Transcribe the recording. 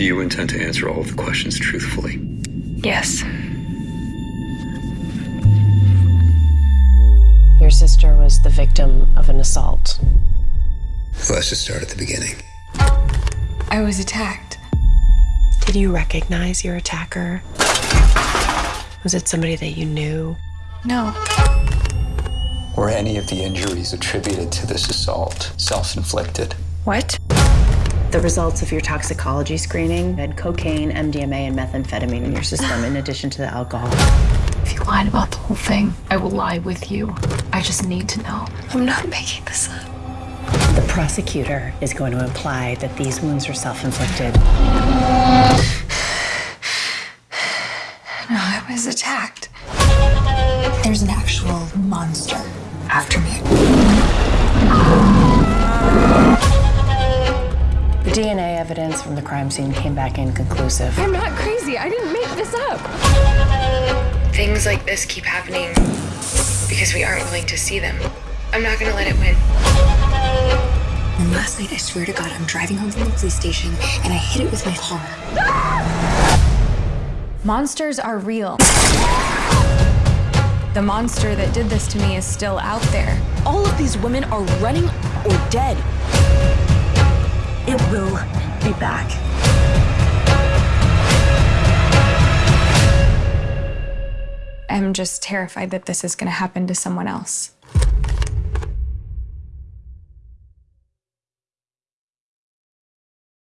Do you intend to answer all of the questions truthfully? Yes. Your sister was the victim of an assault. Let's just start at the beginning. I was attacked. Did you recognize your attacker? Was it somebody that you knew? No. Were any of the injuries attributed to this assault self inflicted? What? The results of your toxicology screening had cocaine, MDMA, and methamphetamine in your system, in addition to the alcohol. If you lied about the whole thing, I will lie with you. I just need to know. I'm not making this up. The prosecutor is going to imply that these wounds are self inflicted. No, I was attacked. There's an actual monster after me. The DNA evidence from the crime scene came back inconclusive. I'm not crazy. I didn't make this up. Things like this keep happening because we aren't willing to see them. I'm not gonna let it win. And last night, I swear to God, I'm driving home from the police station and I hit it with my car. Monsters are real. The monster that did this to me is still out there. All of these women are running or dead. It will be back. I'm just terrified that this is going to happen to someone else.